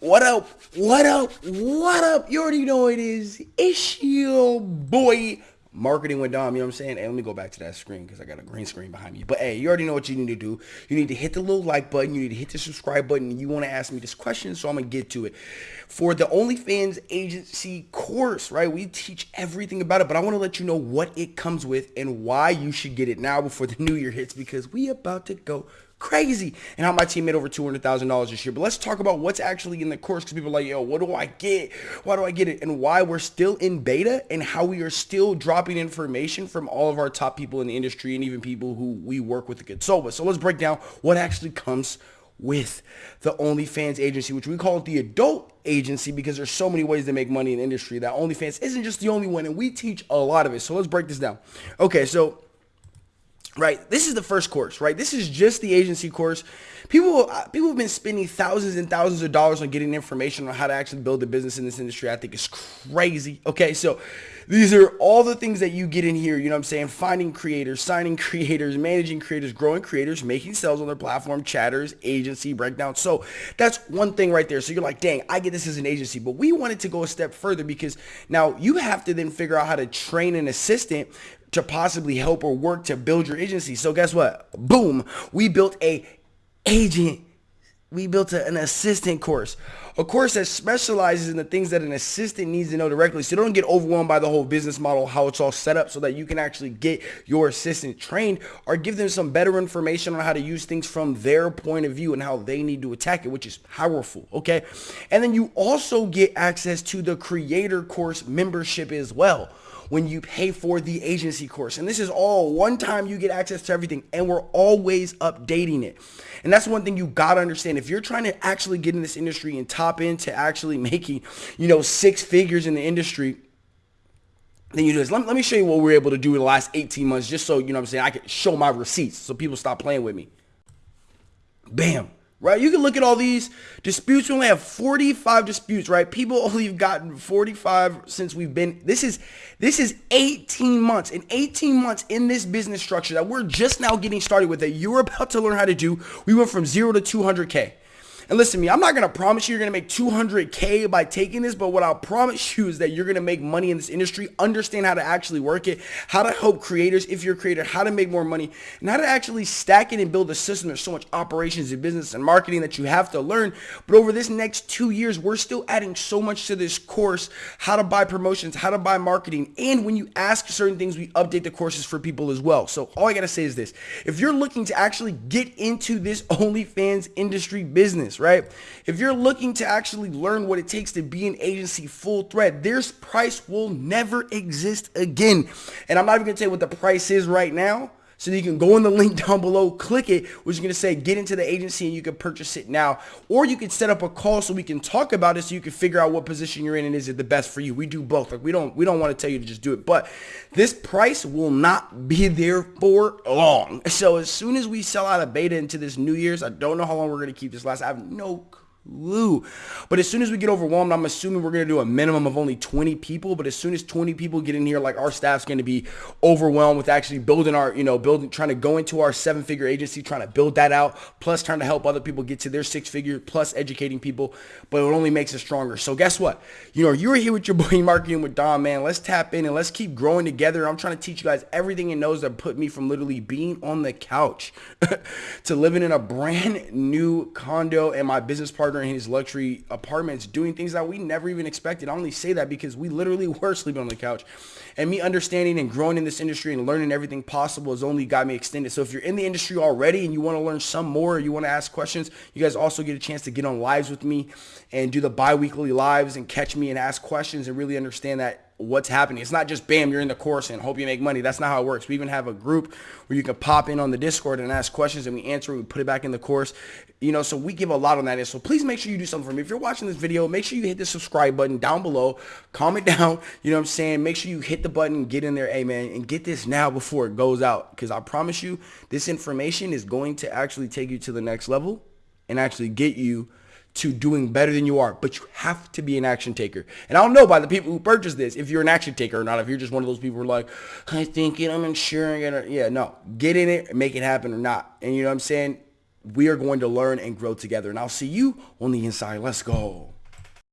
What up? What up? What up? You already know it is. It's your boy marketing with Dom, you know what I'm saying? Hey, let me go back to that screen because I got a green screen behind me. But hey, you already know what you need to do. You need to hit the little like button. You need to hit the subscribe button. You want to ask me this question, so I'm going to get to it. For the OnlyFans agency course, right, we teach everything about it, but I want to let you know what it comes with and why you should get it now before the new year hits because we about to go crazy and how my team made over $200,000 this year. But let's talk about what's actually in the course because people are like, yo, what do I get? Why do I get it? And why we're still in beta and how we are still dropping information from all of our top people in the industry and even people who we work with at with. So let's break down what actually comes with the OnlyFans agency, which we call it the adult agency because there's so many ways to make money in the industry that OnlyFans isn't just the only one and we teach a lot of it. So let's break this down. Okay, so right? This is the first course, right? This is just the agency course. People uh, people have been spending thousands and thousands of dollars on getting information on how to actually build a business in this industry. I think it's crazy. Okay, so these are all the things that you get in here, you know what I'm saying? Finding creators, signing creators, managing creators, growing creators, making sales on their platform, chatters, agency, breakdown. So that's one thing right there. So you're like, dang, I get this as an agency. But we wanted to go a step further because now you have to then figure out how to train an assistant to possibly help or work to build your agency. So guess what? Boom, we built a agent. We built a, an assistant course, a course that specializes in the things that an assistant needs to know directly. So don't get overwhelmed by the whole business model, how it's all set up so that you can actually get your assistant trained or give them some better information on how to use things from their point of view and how they need to attack it, which is powerful. Okay. And then you also get access to the creator course membership as well when you pay for the agency course. And this is all one time you get access to everything and we're always updating it. And that's one thing you got to understand. If you're trying to actually get in this industry and top into actually making, you know, six figures in the industry, then you do this. Let, let me show you what we we're able to do in the last 18 months just so, you know what I'm saying, I can show my receipts so people stop playing with me. Bam right? You can look at all these disputes. We only have 45 disputes, right? People only have gotten 45 since we've been, this is, this is 18 months. In 18 months in this business structure that we're just now getting started with that you're about to learn how to do, we went from zero to 200K. And listen to me, I'm not going to promise you you're going to make 200K by taking this, but what I'll promise you is that you're going to make money in this industry, understand how to actually work it, how to help creators, if you're a creator, how to make more money, and how to actually stack it and build a system. There's so much operations and business and marketing that you have to learn. But over this next two years, we're still adding so much to this course, how to buy promotions, how to buy marketing. And when you ask certain things, we update the courses for people as well. So all I got to say is this. If you're looking to actually get into this OnlyFans industry business, right? If you're looking to actually learn what it takes to be an agency full thread, this price will never exist again. And I'm not even to tell you what the price is right now. So you can go in the link down below, click it, which is going to say get into the agency and you can purchase it now. Or you can set up a call so we can talk about it so you can figure out what position you're in and is it the best for you. We do both. Like we don't we don't want to tell you to just do it. But this price will not be there for long. So as soon as we sell out of beta into this New Year's, I don't know how long we're going to keep this last. I have no clue. But as soon as we get overwhelmed, I'm assuming we're going to do a minimum of only 20 people. But as soon as 20 people get in here, like our staff's going to be overwhelmed with actually building our, you know, building, trying to go into our seven figure agency, trying to build that out, plus trying to help other people get to their six figure, plus educating people. But it only makes us stronger. So guess what? You know, you're here with your boy marketing with Dom, man. Let's tap in and let's keep growing together. I'm trying to teach you guys everything in knows that put me from literally being on the couch to living in a brand new condo and my business partner in his luxury apartments doing things that we never even expected. I only say that because we literally were sleeping on the couch. And me understanding and growing in this industry and learning everything possible has only got me extended. So if you're in the industry already and you want to learn some more, or you want to ask questions, you guys also get a chance to get on lives with me and do the bi-weekly lives and catch me and ask questions and really understand that what's happening. It's not just bam, you're in the course and hope you make money. That's not how it works. We even have a group where you can pop in on the Discord and ask questions and we answer, we put it back in the course. You know, so we give a lot on that. So please make sure you do something for me. If you're watching this video, make sure you hit the subscribe button down below. Comment down, you know what I'm saying? Make sure you hit the button, get in there, hey man, and get this now before it goes out. Because I promise you, this information is going to actually take you to the next level and actually get you to doing better than you are, but you have to be an action taker. And I don't know by the people who purchase this if you're an action taker or not. If you're just one of those people who are like, I think it, I'm insuring it. Yeah, no, get in it, make it happen or not. And you know what I'm saying? we are going to learn and grow together. And I'll see you on the inside. Let's go.